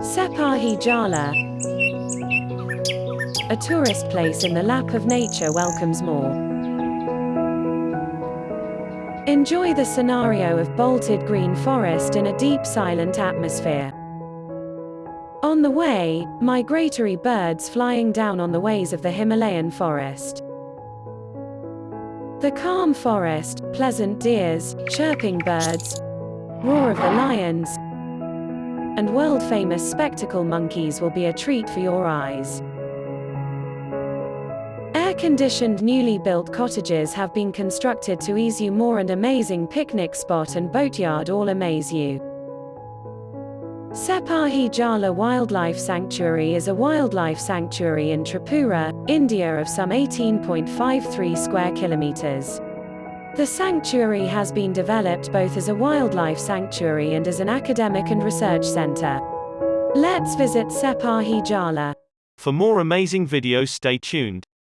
Sepahi Jala, a tourist place in the lap of nature welcomes more. Enjoy the scenario of bolted green forest in a deep silent atmosphere. On the way, migratory birds flying down on the ways of the Himalayan forest. The calm forest, pleasant deers, chirping birds, roar of the lions, and world-famous spectacle monkeys will be a treat for your eyes. Air-conditioned newly built cottages have been constructed to ease you more and amazing picnic spot and boatyard all amaze you. Sepahi Jala Wildlife Sanctuary is a wildlife sanctuary in Tripura, India of some 18.53 square kilometers. The sanctuary has been developed both as a wildlife sanctuary and as an academic and research center. Let's visit Sepahi Jala. For more amazing videos stay tuned.